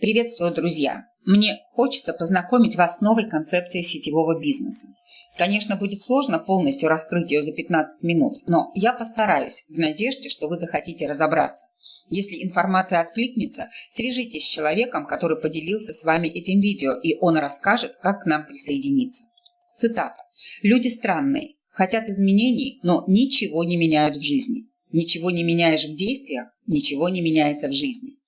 Приветствую, друзья! Мне хочется познакомить вас с новой концепцией сетевого бизнеса. Конечно, будет сложно полностью раскрыть ее за 15 минут, но я постараюсь в надежде, что вы захотите разобраться. Если информация откликнется, свяжитесь с человеком, который поделился с вами этим видео, и он расскажет, как к нам присоединиться. Цитата. «Люди странные, хотят изменений, но ничего не меняют в жизни. Ничего не меняешь в действиях, ничего не меняется в жизни.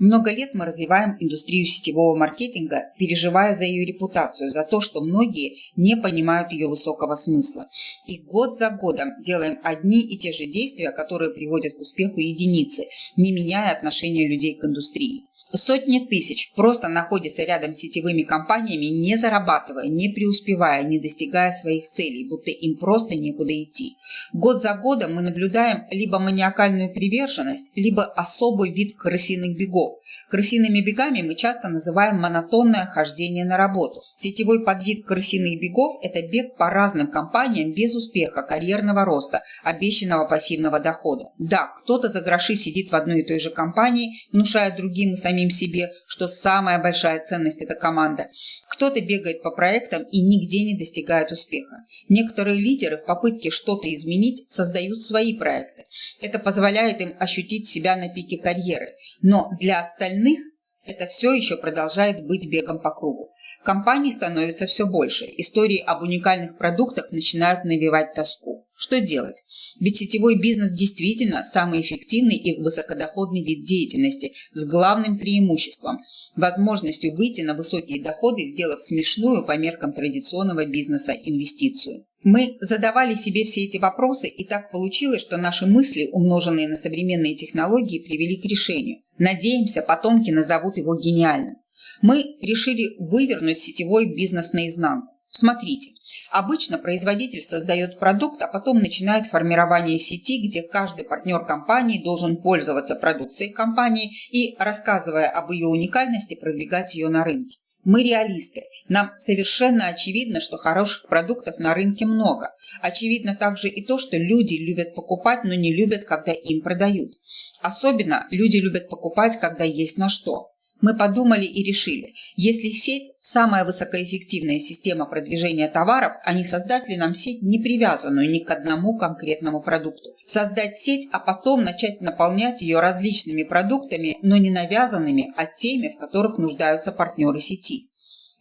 Много лет мы развиваем индустрию сетевого маркетинга, переживая за ее репутацию, за то, что многие не понимают ее высокого смысла. И год за годом делаем одни и те же действия, которые приводят к успеху единицы, не меняя отношения людей к индустрии. Сотни тысяч просто находятся рядом с сетевыми компаниями, не зарабатывая, не преуспевая, не достигая своих целей, будто им просто некуда идти. Год за годом мы наблюдаем либо маниакальную приверженность, либо особый вид крысиных бегов. Крысиными бегами мы часто называем монотонное хождение на работу. Сетевой подвид крысиных бегов – это бег по разным компаниям без успеха, карьерного роста, обещанного пассивного дохода. Да, кто-то за гроши сидит в одной и той же компании, внушая другим и самим самим себе, что самая большая ценность – это команда. Кто-то бегает по проектам и нигде не достигает успеха. Некоторые лидеры в попытке что-то изменить создают свои проекты. Это позволяет им ощутить себя на пике карьеры. Но для остальных это все еще продолжает быть бегом по кругу. Компаний становится все больше, истории об уникальных продуктах начинают навевать тоску. Что делать? Ведь сетевой бизнес действительно самый эффективный и высокодоходный вид деятельности с главным преимуществом – возможностью выйти на высокие доходы, сделав смешную по меркам традиционного бизнеса инвестицию. Мы задавали себе все эти вопросы, и так получилось, что наши мысли, умноженные на современные технологии, привели к решению. Надеемся, потомки назовут его гениальным. Мы решили вывернуть сетевой бизнес наизнанку. Смотрите, обычно производитель создает продукт, а потом начинает формирование сети, где каждый партнер компании должен пользоваться продукцией компании и, рассказывая об ее уникальности, продвигать ее на рынке. Мы реалисты. Нам совершенно очевидно, что хороших продуктов на рынке много. Очевидно также и то, что люди любят покупать, но не любят, когда им продают. Особенно люди любят покупать, когда есть на что. Мы подумали и решили, если сеть – самая высокоэффективная система продвижения товаров, а не создать ли нам сеть, не привязанную ни к одному конкретному продукту. Создать сеть, а потом начать наполнять ее различными продуктами, но не навязанными, а теми, в которых нуждаются партнеры сети.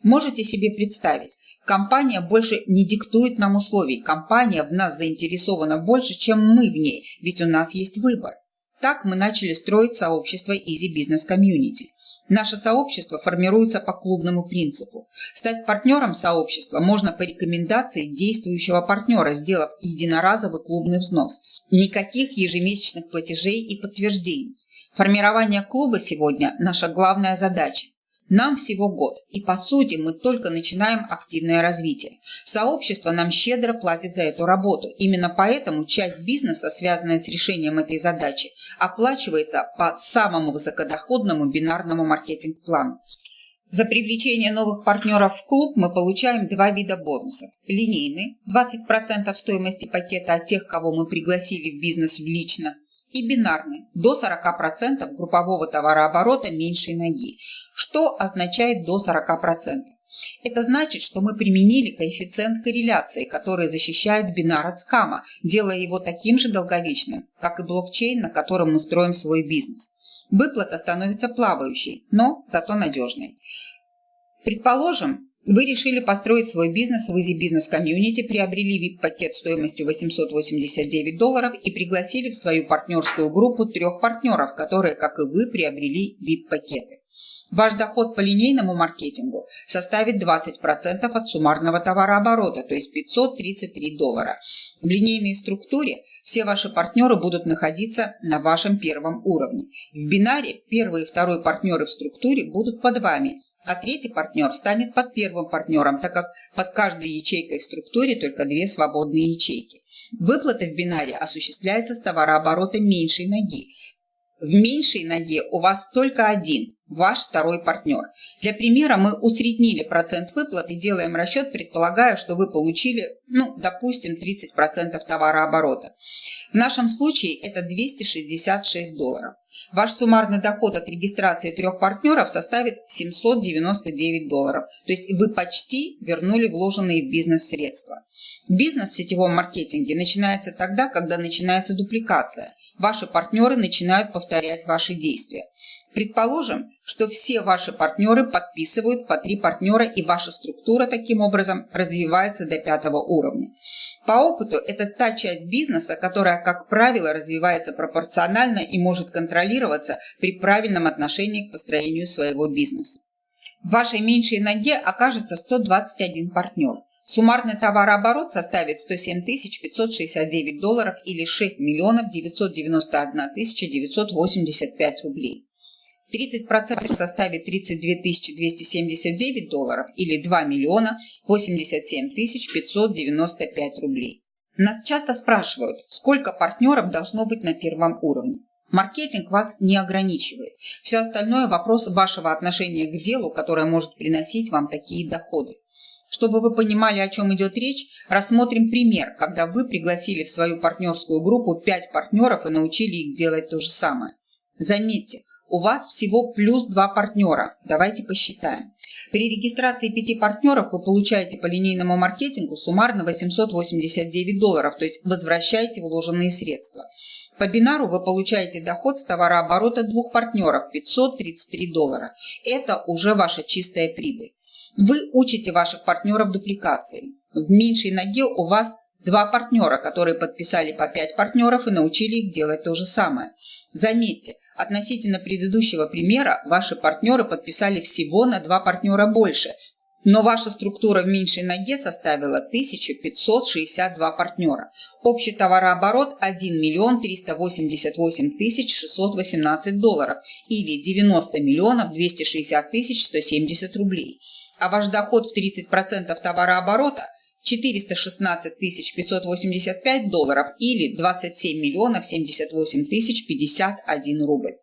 Можете себе представить, компания больше не диктует нам условий, компания в нас заинтересована больше, чем мы в ней, ведь у нас есть выбор. Так мы начали строить сообщество Easy Business Community. Наше сообщество формируется по клубному принципу. Стать партнером сообщества можно по рекомендации действующего партнера, сделав единоразовый клубный взнос. Никаких ежемесячных платежей и подтверждений. Формирование клуба сегодня – наша главная задача. Нам всего год, и по сути мы только начинаем активное развитие. Сообщество нам щедро платит за эту работу. Именно поэтому часть бизнеса, связанная с решением этой задачи, оплачивается по самому высокодоходному бинарному маркетинг-плану. За привлечение новых партнеров в клуб мы получаем два вида бонусов. Линейный – 20% стоимости пакета от тех, кого мы пригласили в бизнес лично, и бинарный – до 40% группового товарооборота меньшей ноги, что означает до 40%. Это значит, что мы применили коэффициент корреляции, который защищает бинар от скама, делая его таким же долговечным, как и блокчейн, на котором мы строим свой бизнес. Выплата становится плавающей, но зато надежной. Предположим, вы решили построить свой бизнес в Easy Business Community, приобрели VIP-пакет стоимостью 889 долларов и пригласили в свою партнерскую группу трех партнеров, которые, как и вы, приобрели VIP-пакеты. Ваш доход по линейному маркетингу составит 20% от суммарного товарооборота, то есть 533 доллара. В линейной структуре все ваши партнеры будут находиться на вашем первом уровне. В бинаре первый и второй партнеры в структуре будут под вами, а третий партнер станет под первым партнером, так как под каждой ячейкой в структуре только две свободные ячейки. Выплата в бинаре осуществляется с товарооборота меньшей ноги. В меньшей ноге у вас только один, ваш второй партнер. Для примера мы усреднили процент выплат и делаем расчет, предполагая, что вы получили, ну, допустим, 30% товарооборота. В нашем случае это 266 долларов. Ваш суммарный доход от регистрации трех партнеров составит 799 долларов. То есть вы почти вернули вложенные в бизнес средства. Бизнес в сетевом маркетинге начинается тогда, когда начинается дупликация. Ваши партнеры начинают повторять ваши действия. Предположим, что все ваши партнеры подписывают по три партнера и ваша структура таким образом развивается до пятого уровня. По опыту это та часть бизнеса, которая, как правило, развивается пропорционально и может контролироваться при правильном отношении к построению своего бизнеса. В вашей меньшей ноге окажется 121 партнер. Суммарный товарооборот составит 107 569 долларов или 6 миллионов 991 985 рублей. 30% составит 32 279 долларов или 2 миллиона 87 595 рублей. Нас часто спрашивают, сколько партнеров должно быть на первом уровне. Маркетинг вас не ограничивает. Все остальное – вопрос вашего отношения к делу, которое может приносить вам такие доходы. Чтобы вы понимали, о чем идет речь, рассмотрим пример, когда вы пригласили в свою партнерскую группу 5 партнеров и научили их делать то же самое. Заметьте, у вас всего плюс два партнера. Давайте посчитаем. При регистрации пяти партнеров вы получаете по линейному маркетингу суммарно 889 долларов, то есть возвращаете вложенные средства. По бинару вы получаете доход с товарооборота двух партнеров 533 доллара. Это уже ваша чистая прибыль. Вы учите ваших партнеров дупликации. В меньшей ноге у вас два партнера, которые подписали по пять партнеров и научили их делать то же самое. Заметьте, относительно предыдущего примера ваши партнеры подписали всего на два партнера больше, но ваша структура в меньшей ноге составила 1562 партнера. Общий товарооборот 1 миллион 388 тысяч 618 долларов или 90 миллионов 260 тысяч 170 рублей. А ваш доход в 30% товарооборота – 416 585 долларов или 27 миллионов 78 тысяч 51 рубль.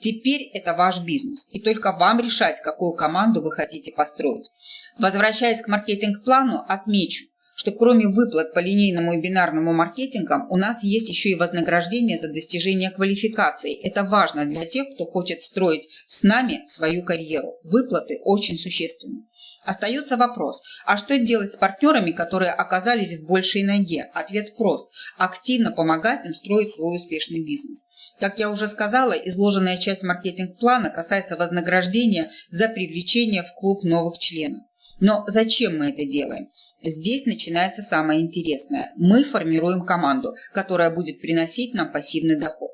Теперь это ваш бизнес, и только вам решать, какую команду вы хотите построить. Возвращаясь к маркетинг-плану, отмечу, что кроме выплат по линейному и бинарному маркетингам, у нас есть еще и вознаграждение за достижение квалификации. Это важно для тех, кто хочет строить с нами свою карьеру. Выплаты очень существенны. Остается вопрос, а что делать с партнерами, которые оказались в большей ноге? Ответ прост – активно помогать им строить свой успешный бизнес. Как я уже сказала, изложенная часть маркетинг-плана касается вознаграждения за привлечение в клуб новых членов. Но зачем мы это делаем? Здесь начинается самое интересное. Мы формируем команду, которая будет приносить нам пассивный доход.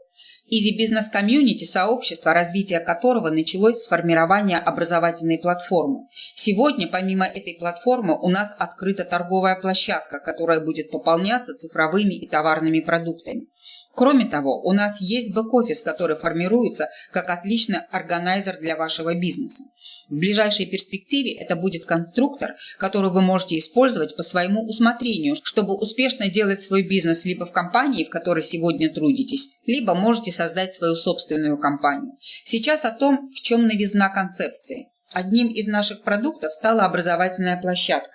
Easy Business Community – сообщество, развитие которого началось с формирования образовательной платформы. Сегодня, помимо этой платформы, у нас открыта торговая площадка, которая будет пополняться цифровыми и товарными продуктами. Кроме того, у нас есть бэк-офис, который формируется как отличный органайзер для вашего бизнеса. В ближайшей перспективе это будет конструктор, который вы можете использовать по своему усмотрению, чтобы успешно делать свой бизнес либо в компании, в которой сегодня трудитесь, либо можете создать свою собственную компанию. Сейчас о том, в чем новизна концепции. Одним из наших продуктов стала образовательная площадка.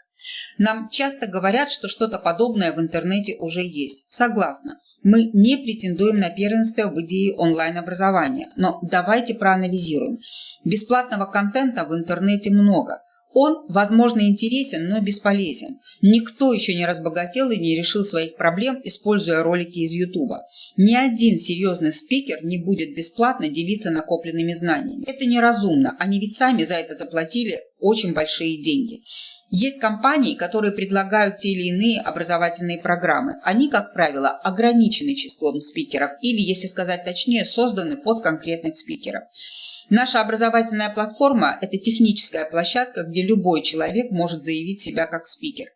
Нам часто говорят, что что-то подобное в интернете уже есть. Согласна. Мы не претендуем на первенство в идее онлайн-образования, но давайте проанализируем. Бесплатного контента в интернете много. Он, возможно, интересен, но бесполезен. Никто еще не разбогател и не решил своих проблем, используя ролики из Ютуба. Ни один серьезный спикер не будет бесплатно делиться накопленными знаниями. Это неразумно, они ведь сами за это заплатили очень большие деньги. Есть компании, которые предлагают те или иные образовательные программы. Они, как правило, ограничены числом спикеров или, если сказать точнее, созданы под конкретных спикеров. Наша образовательная платформа – это техническая площадка, где любой человек может заявить себя как спикер.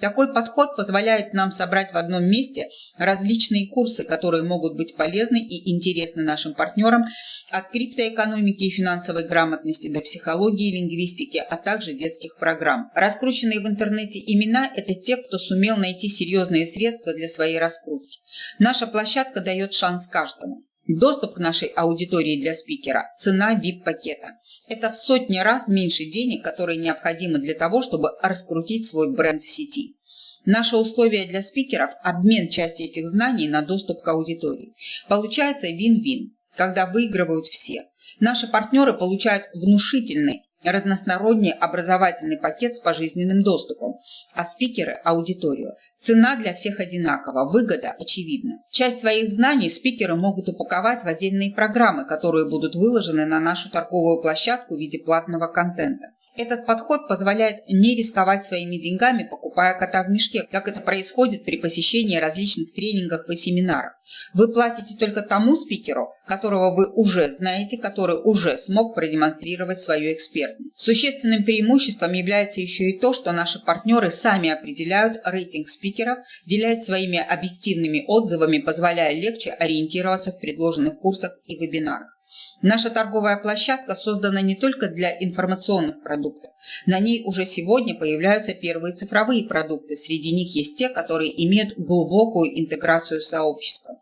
Такой подход позволяет нам собрать в одном месте различные курсы, которые могут быть полезны и интересны нашим партнерам от криптоэкономики и финансовой грамотности до психологии и лингвистики, а также детских программ. Раскрученные в интернете имена – это те, кто сумел найти серьезные средства для своей раскрутки. Наша площадка дает шанс каждому. Доступ к нашей аудитории для спикера – цена VIP-пакета. Это в сотни раз меньше денег, которые необходимы для того, чтобы раскрутить свой бренд в сети. Наше условие для спикеров – обмен части этих знаний на доступ к аудитории. Получается вин-вин. когда выигрывают все. Наши партнеры получают внушительный разносторонний образовательный пакет с пожизненным доступом, а спикеры – аудиторию. Цена для всех одинакова, выгода очевидна. Часть своих знаний спикеры могут упаковать в отдельные программы, которые будут выложены на нашу торговую площадку в виде платного контента. Этот подход позволяет не рисковать своими деньгами, покупая кота в мешке, как это происходит при посещении различных тренингов и семинаров. Вы платите только тому спикеру, которого вы уже знаете, который уже смог продемонстрировать свою экспертность. Существенным преимуществом является еще и то, что наши партнеры сами определяют рейтинг спикеров, делясь своими объективными отзывами, позволяя легче ориентироваться в предложенных курсах и вебинарах. Наша торговая площадка создана не только для информационных продуктов. На ней уже сегодня появляются первые цифровые продукты. Среди них есть те, которые имеют глубокую интеграцию с сообществом.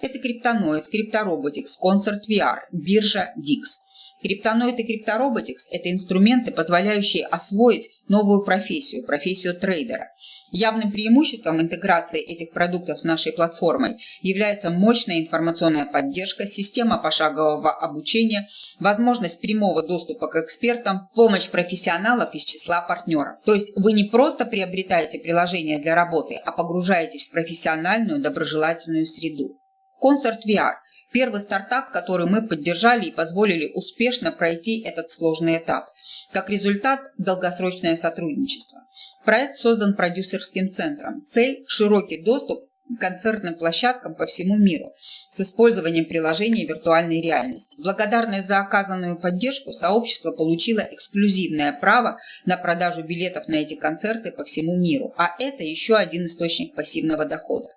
Это Криптоноид, Криптороботикс, Concert VR, биржа DIX. Криптоноид и Криптороботикс – это инструменты, позволяющие освоить новую профессию, профессию трейдера. Явным преимуществом интеграции этих продуктов с нашей платформой является мощная информационная поддержка, система пошагового обучения, возможность прямого доступа к экспертам, помощь профессионалов из числа партнеров. То есть вы не просто приобретаете приложение для работы, а погружаетесь в профессиональную доброжелательную среду. Concert VR – первый стартап, который мы поддержали и позволили успешно пройти этот сложный этап. Как результат – долгосрочное сотрудничество. Проект создан продюсерским центром. Цель – широкий доступ к концертным площадкам по всему миру с использованием приложения виртуальной реальности. Благодарность за оказанную поддержку сообщество получило эксклюзивное право на продажу билетов на эти концерты по всему миру, а это еще один источник пассивного дохода.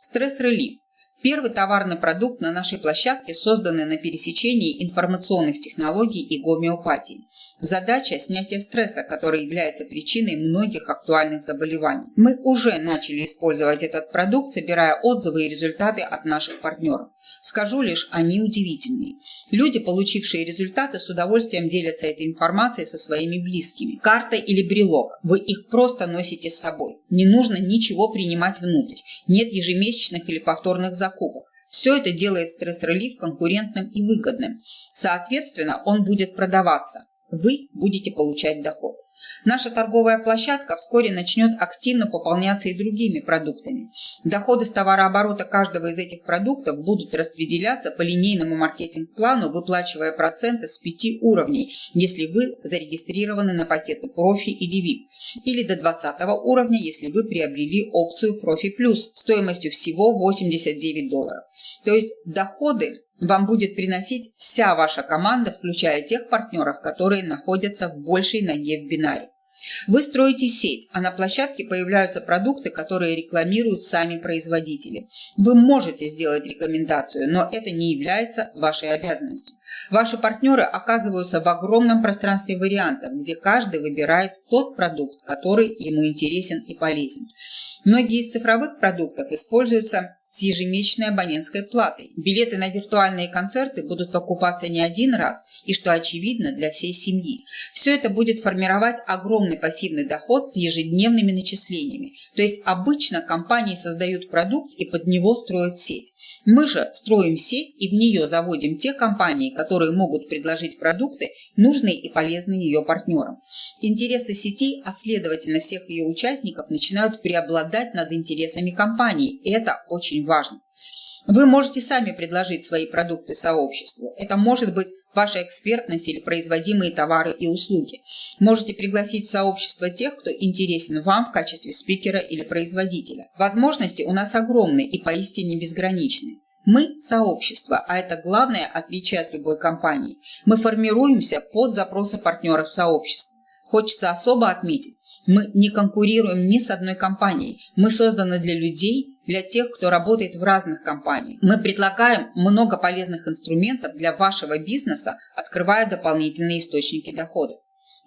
Стресс-релив Первый товарный продукт на нашей площадке, созданный на пересечении информационных технологий и гомеопатии. Задача – снятие стресса, который является причиной многих актуальных заболеваний. Мы уже начали использовать этот продукт, собирая отзывы и результаты от наших партнеров. Скажу лишь, они удивительные. Люди, получившие результаты, с удовольствием делятся этой информацией со своими близкими. Карта или брелок. Вы их просто носите с собой. Не нужно ничего принимать внутрь. Нет ежемесячных или повторных закупок. Все это делает стресс-релив конкурентным и выгодным. Соответственно, он будет продаваться вы будете получать доход. Наша торговая площадка вскоре начнет активно пополняться и другими продуктами. Доходы с товарооборота каждого из этих продуктов будут распределяться по линейному маркетинг-плану, выплачивая проценты с 5 уровней, если вы зарегистрированы на пакеты профи или VIP, или до 20 уровня, если вы приобрели опцию профи плюс стоимостью всего 89 долларов. То есть доходы вам будет приносить вся ваша команда, включая тех партнеров, которые находятся в большей ноге в бинаре. Вы строите сеть, а на площадке появляются продукты, которые рекламируют сами производители. Вы можете сделать рекомендацию, но это не является вашей обязанностью. Ваши партнеры оказываются в огромном пространстве вариантов, где каждый выбирает тот продукт, который ему интересен и полезен. Многие из цифровых продуктов используются с ежемесячной абонентской платой. Билеты на виртуальные концерты будут покупаться не один раз и, что очевидно, для всей семьи. Все это будет формировать огромный пассивный доход с ежедневными начислениями. То есть обычно компании создают продукт и под него строят сеть. Мы же строим сеть и в нее заводим те компании, которые могут предложить продукты, нужные и полезные ее партнерам. Интересы сети, а следовательно всех ее участников, начинают преобладать над интересами компании. И это очень важно. Вы можете сами предложить свои продукты сообществу. Это может быть ваша экспертность или производимые товары и услуги. Можете пригласить в сообщество тех, кто интересен вам в качестве спикера или производителя. Возможности у нас огромны и поистине безграничны. Мы – сообщество, а это главное отличие от любой компании. Мы формируемся под запросы партнеров сообщества. Хочется особо отметить, мы не конкурируем ни с одной компанией. Мы созданы для людей, для тех, кто работает в разных компаниях. Мы предлагаем много полезных инструментов для вашего бизнеса, открывая дополнительные источники дохода.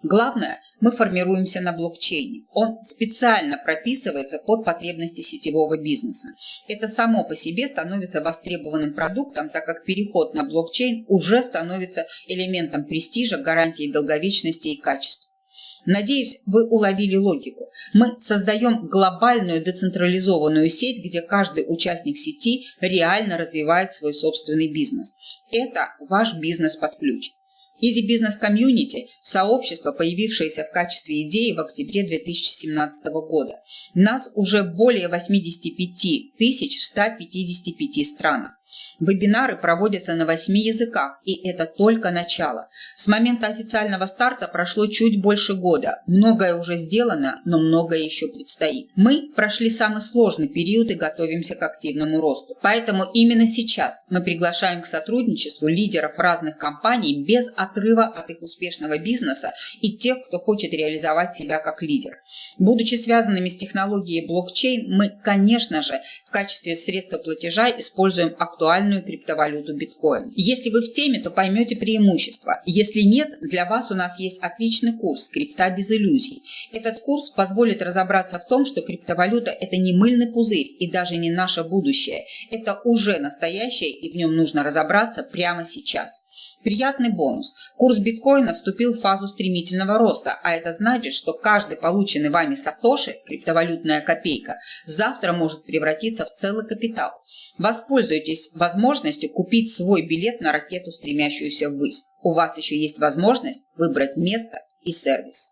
Главное, мы формируемся на блокчейне. Он специально прописывается под потребности сетевого бизнеса. Это само по себе становится востребованным продуктом, так как переход на блокчейн уже становится элементом престижа, гарантией долговечности и качества. Надеюсь, вы уловили логику. Мы создаем глобальную децентрализованную сеть, где каждый участник сети реально развивает свой собственный бизнес. Это ваш бизнес под ключ. Easy Business Community – сообщество, появившееся в качестве идеи в октябре 2017 года. Нас уже более 85 тысяч в 155 странах. Вебинары проводятся на восьми языках, и это только начало. С момента официального старта прошло чуть больше года. Многое уже сделано, но многое еще предстоит. Мы прошли самый сложный период и готовимся к активному росту. Поэтому именно сейчас мы приглашаем к сотрудничеству лидеров разных компаний без отрыва от их успешного бизнеса и тех, кто хочет реализовать себя как лидер. Будучи связанными с технологией блокчейн, мы, конечно же, в качестве средства платежа используем актуальные актуальную криптовалюту биткоин. Если вы в теме, то поймете преимущества. Если нет, для вас у нас есть отличный курс «Крипта без иллюзий». Этот курс позволит разобраться в том, что криптовалюта – это не мыльный пузырь и даже не наше будущее. Это уже настоящее, и в нем нужно разобраться прямо сейчас. Приятный бонус. Курс биткоина вступил в фазу стремительного роста, а это значит, что каждый полученный вами сатоши, криптовалютная копейка, завтра может превратиться в целый капитал. Воспользуйтесь возможностью купить свой билет на ракету, стремящуюся ввысь. У вас еще есть возможность выбрать место и сервис.